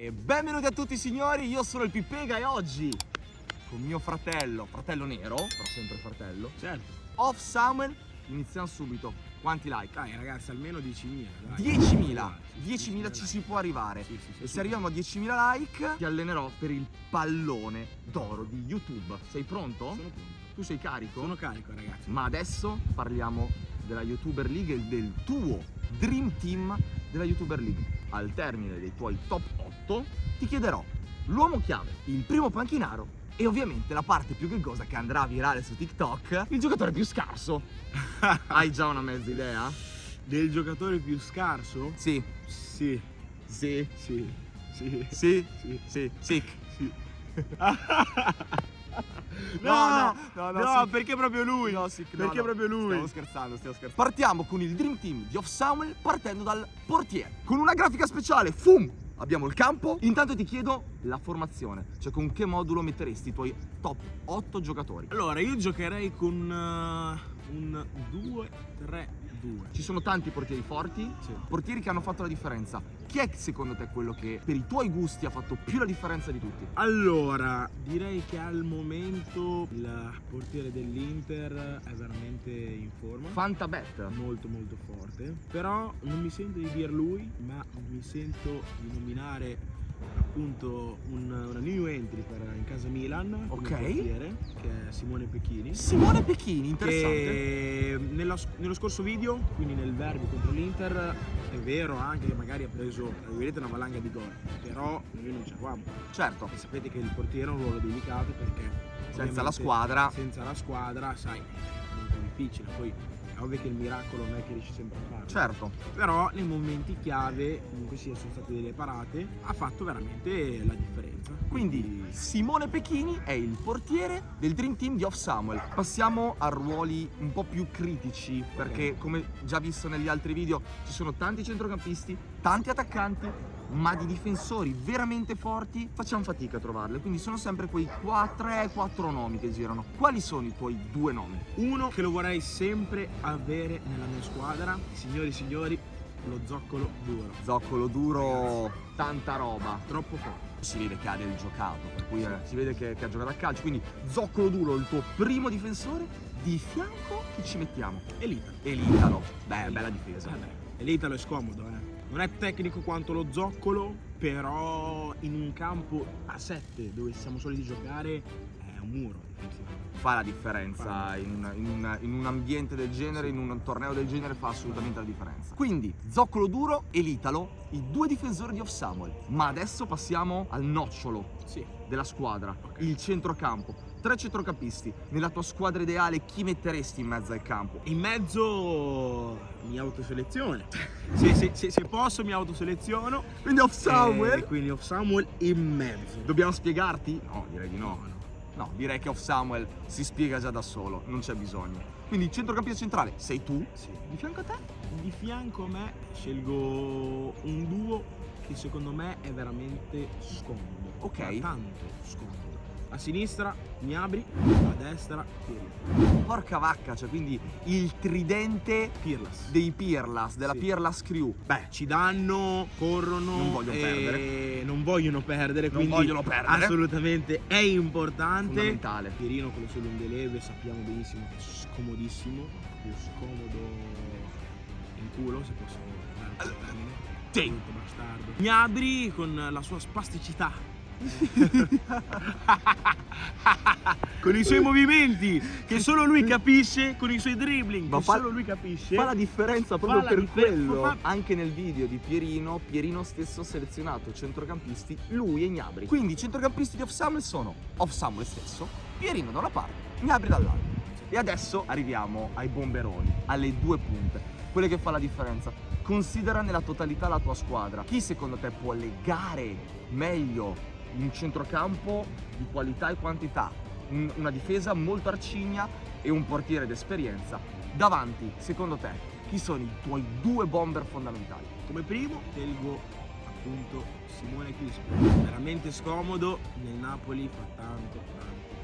E benvenuti a tutti signori, io sono il Pippega e oggi con mio fratello, fratello nero, però sempre fratello, Certo. Off Samuel, iniziamo subito. Quanti like? Dai ragazzi, almeno 10.000. dai. 10.000, Sì, 10.000 ci si può arrivare. Sì, sì, sì, e se arriviamo a 10.000 like ti allenerò per il pallone d'oro di YouTube. Sei pronto? Sono pronto. Tu sei carico? Sono carico ragazzi. Ma adesso parliamo della YouTuber League e del tuo Dream Team della YouTuber League. Al termine dei tuoi top 8 ti chiederò l'uomo chiave, il primo panchinaro e ovviamente la parte più gaggosa che andrà virale su TikTok, il giocatore più scarso. Hai già una mezza idea? Del giocatore più scarso? Sì, Sì. sì, Sì. Sì. sì, Sì. sì, sì. Sì. No, no, no, no, no, perché proprio lui? No, sì, perché proprio lui? Stiamo scherzando, stiamo scherzando. Partiamo con il Dream Team di Off Samuel partendo dal portiere. Con una grafica speciale, fum! Abbiamo il campo. Intanto ti chiedo la formazione, cioè con che modulo metteresti i tuoi top 8 giocatori. Allora, io giocherei con uh, un 2-3-2. Ci sono tanti portieri forti, Sì. portieri che hanno fatto la differenza. Chi è secondo te quello che per i tuoi gusti ha fatto più la differenza di tutti? Allora, direi che al momento il portiere dell'Inter è veramente in forma. Fantabet. molto molto forte però non mi sento di dir lui ma mi sento di nominare appunto un- una new entry per in casa Milan Ok. portiere che è Simone Pecchini Simone Pechini, interessante. che nello, nello scorso video quindi nel derby contro l'Inter è vero anche che magari ha preso virgolette una valanga di gol però noi non c'eravamo Certo, e sapete che il portiere ha un ruolo delicato perché senza la squadra. senza la squadra sai è molto difficile poi è ovvio che il miracolo non è che riesci sempre a farlo Certo. però nei momenti chiave comunque sia sono state delle parate ha fatto veramente la differenza Quindi Simone Pechini è il portiere del Dream Team di Off Samuel. Passiamo a ruoli un po' più critici perché come già visto negli altri video ci sono tanti centrocampisti, tanti attaccanti, ma di difensori veramente forti facciamo fatica a trovarli. Quindi sono sempre quei 3-4 nomi che girano. Quali sono i tuoi due nomi? uno che lo vorrei sempre avere nella mia squadra signori e signori lo zoccolo duro Zoccolo duro, tanta roba. troppo forte Si vede che ha del giocato, per cui eh, si vede che, che ha giocato a calcio. Quindi zoccolo duro, il tuo primo difensore. Di fianco chi ci mettiamo? e l'Italo E l'Italo. Beh, bella difesa. Eh beh, e l'Italo è scomodo eh non è tecnico quanto lo zoccolo però in un campo a 7 dove siamo soliti giocare è un muro Fa la differenza in un, in un- in un ambiente del genere, in un torneo del genere, fa assolutamente la differenza. Quindi, Zoccolo Duro e l'Italo, i due difensori di Off Samuel. Ma adesso passiamo al nocciolo sì della squadra, Ok. il centrocampo. Tre centrocampisti. Nella tua squadra ideale, chi metteresti in mezzo al campo? In mezzo mi autoselezione. se, se- se- se posso mi autoseleziono. Quindi Off E quindi off Samuel in mezzo. Dobbiamo spiegarti? No, direi di no. no. No, direi che Off Samuel si spiega già da solo, non c'è bisogno. Quindi centrocampista centrale sei tu, Sì. di fianco a te Di fianco a me scelgo un duo che secondo me è veramente scomodo. Ok. Tanto scomodo. A sinistra mi apri, a destra Pirlas. Porca vacca, cioè quindi il tridente Pirlas. dei Pirlas, della Sì. Pirlas Crew. Beh, ci danno, corrono Non vogliono e perdere. non vogliono perdere, Non quindi vogliono perdere. assolutamente è importante. Fondamentale. Pierino con le sue lunghe leve sappiamo benissimo che è scomodissimo, più scomodo in culo se posso dare questo termine. Sì. Bastardo. Gnabry con la sua spasticità. con i suoi movimenti che solo lui capisce, con i suoi dribbling Ma che fa- solo lui capisce. Fa la differenza proprio la per differ- quello. fa- Anche nel video di Pierino, Pierino stesso ha selezionato centrocampisti, lui e Gnabry. Quindi i centrocampisti di Off Samuel sono Off Samuel stesso, Pierino da una parte, Gnabry dall'altra. E adesso arriviamo ai bomberoni, alle due punte, quelle che fa la differenza. Considera nella totalità la tua squadra. Chi secondo te può legare meglio un centrocampo di qualità e quantità, un- una difesa molto arcigna e un portiere d'esperienza? Davanti, secondo te, chi sono i tuoi due bomber fondamentali? Come primo scelgo appunto Simone Crispo. Veramente scomodo, nel Napoli fa tanto, tanto.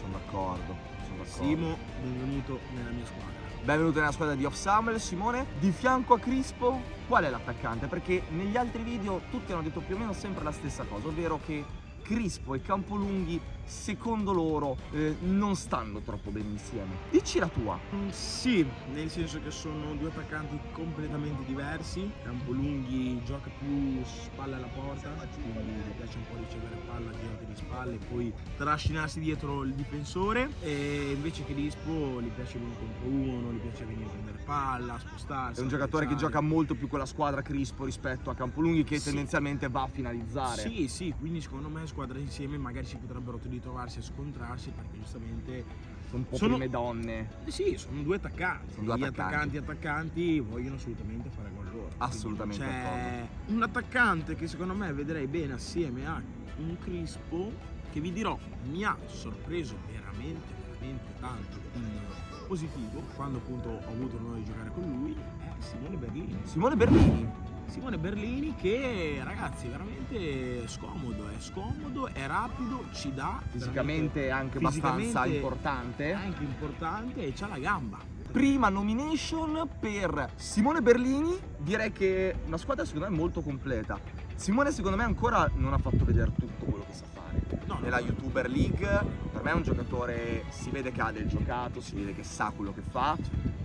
Sono d'accordo, sono d'accordo. Simo, benvenuto nella mia squadra. Benvenuto nella squadra di Off Samuel, Simone. Di fianco a Crispo, qual è l'attaccante? Perché negli altri video tutti hanno detto più o meno sempre la stessa cosa, ovvero che Crispo e Campolunghi, secondo loro, eh, non stanno troppo bene insieme. Dici la tua. Mm, Sì, nel senso che sono due attaccanti completamente diversi. Campolunghi gioca più spalle alla porta, quindi gli piace un po' ricevere palla, girate di spalle e poi trascinarsi dietro il difensore. E invece Crispo gli piace l'uno contro uno, gli piace venire a prendere palla, spostarsi. È un giocatore che gioca molto più con la squadra Crispo rispetto a Campolunghi che Sì. tendenzialmente va a finalizzare. Sì, sì, quindi secondo me squadre insieme magari si potrebbero ritrovarsi a scontrarsi perché giustamente Sono un po' Sono- prime donne. eh sì, sono due attaccanti. Sono due Gli attaccanti. attaccanti vogliono assolutamente fare gol loro. Assolutamente C'è un attaccante che secondo me vedrei bene assieme a un Crispo che vi dirò mi ha sorpreso veramente, veramente tanto in positivo quando appunto ho avuto l'onore di giocare con lui è Simone Berlini. Simone Berlini. Simone Berlini che ragazzi veramente scomodo, è scomodo, è rapido, ci dà Fisicamente anche fisicamente abbastanza importante. anche importante e c'ha la gamba. Prima nomination per Simone Berlini, direi che una squadra secondo me molto completa. Simone secondo me ancora non ha fatto vedere tutto quello che sa fare. No, Nella YouTuber League per me è un giocatore, si vede che ha del giocato, si vede che sa quello che fa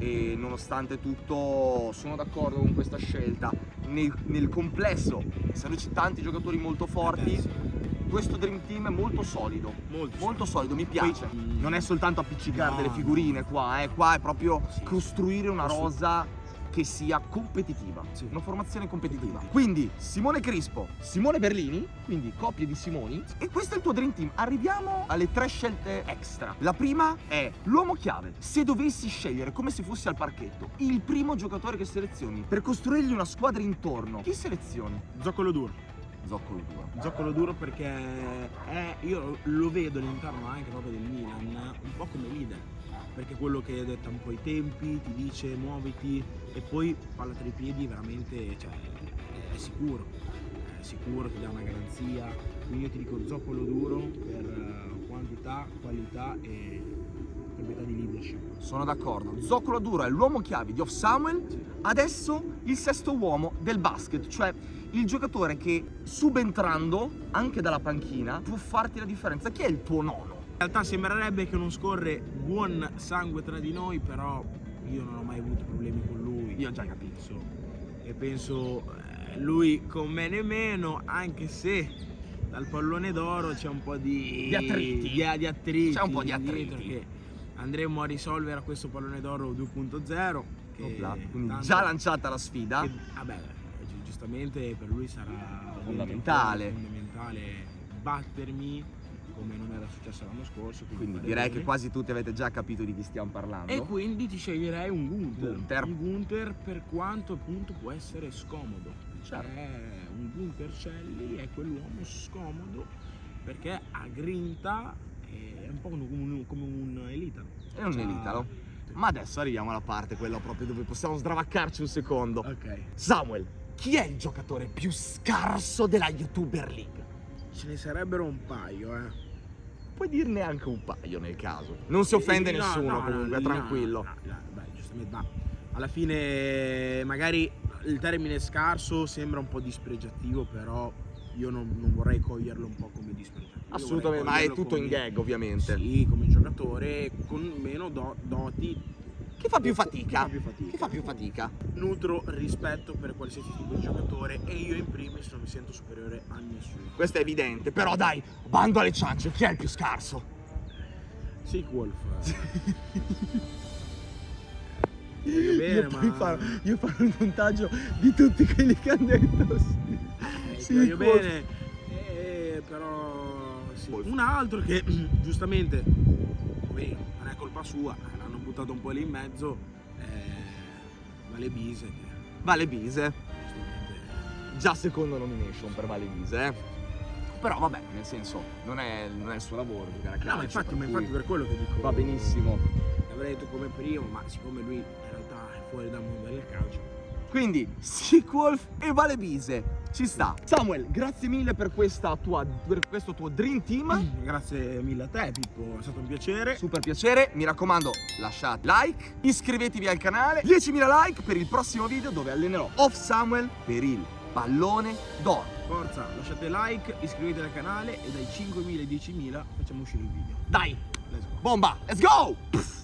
e nonostante tutto sono d'accordo con questa scelta. Nel, nel complesso, essendoci tanti giocatori molto forti, Eh, questo Dream Team è molto solido. molto, Molto solido, mi piace. Poi- Non è soltanto appiccicare No, delle figurine qua, eh. qua è proprio Sì. costruire una rosa che sia competitiva, Sì. una formazione competitiva. Quindi Simone Crispo, Simone Berlini, quindi coppie di Simoni, e questo è il tuo Dream Team. Arriviamo alle tre scelte extra. La prima è l'uomo chiave. Se dovessi scegliere come se fossi al parchetto il primo giocatore che selezioni per costruirgli una squadra intorno, chi selezioni? Zoccolo duro. Zoccolo duro. Zoccolo duro perché è, io lo vedo all'interno anche proprio del Milan un po' come leader. Perché quello che detta un po' i tempi, ti dice muoviti e poi palla tra i piedi veramente cioè, è sicuro. È sicuro, ti dà una garanzia. Quindi io ti dico zoccolo duro per eh, quantità, qualità e proprietà di leadership. Sono d'accordo. Zoccolo duro è l'uomo chiave di Off Samuel. Adesso il sesto uomo del basket, cioè il giocatore che subentrando anche dalla panchina può farti la differenza. Chi è il tuo nono? In realtà sembrerebbe che non scorre buon sangue tra di noi, però io non ho mai avuto problemi con lui. Io ho già capito. E penso eh, lui con me nemmeno, anche se dal pallone d'oro c'è un po' di, Di attriti. di, di attriti C'è un po' di attriti. Andremo a risolvere a questo pallone d'oro 2.0. Che Opla. Quindi già lanciata la sfida. che, vabbè, gi- giustamente per lui sarà Fondamentale. fondamentale battermi come non era successo l'anno scorso. Quindi fare direi bene. che quasi tutti avete già capito di chi stiamo parlando. E quindi ti sceglierei un Gunther. Gunther. Un Gunther per quanto appunto può essere scomodo. Certo. È un Gunther Celli è quell'uomo scomodo perché ha grinta è un po' come un, come un elitano. È un Cioè, elitalo. sì. Ma adesso arriviamo alla parte, quella proprio dove possiamo sdravaccarci un secondo. Ok. Samuel, chi è il giocatore più scarso della YouTuber League? Ce ne sarebbero un paio, eh. Puoi dirne anche un paio nel caso. Non si offende No, nessuno no, comunque, no, tranquillo. no, no, beh, giustamente, ma alla fine magari il termine scarso sembra un po' dispregiativo, però io non, non vorrei coglierlo un po' come dispregiativo. Io Assolutamente, ma è tutto in come- gag ovviamente. Sì, come giocatore con meno do- doti. Chi fa più fatica? fa più fatica. Chi fa più fatica? Nutro rispetto per qualsiasi tipo di giocatore e io in primis non mi sento superiore a nessuno. Questo è evidente, però dai, bando alle ciance, chi è il più scarso? Sick Wolf. Bene, io ma... farò, io farò il montaggio di tutti quelli che hanno detto sì. Eh, Sì, voglio Wolf. bene, eh, però sì. Un altro che giustamente beh, non è colpa sua, eh, l'hanno buttato un po' lì in mezzo, eh, Vale Bise Vale Bise, già secondo nomination per Vale Bise, eh. Però vabbè, nel senso, non è, non è il suo lavoro giocare a calcio. No, ma infatti, per ma infatti per quello che dico. Va benissimo. L'avrei detto come primo, ma siccome lui in realtà è fuori dal mondo del calcio. Quindi Sequolf e Vale Bise. Ci sta. Samuel, grazie mille per, questa tua, per questo tuo Dream Team. Grazie mille a te Pippo, è stato un piacere. Super piacere, mi raccomando lasciate like, iscrivetevi al canale, 10.000 like per il prossimo video dove allenerò Off Samuel per il pallone d'oro. Forza, lasciate like, iscrivetevi al canale e dai 5.000 ai 10.000 facciamo uscire il video. Dai, Let's go. bomba, let's go!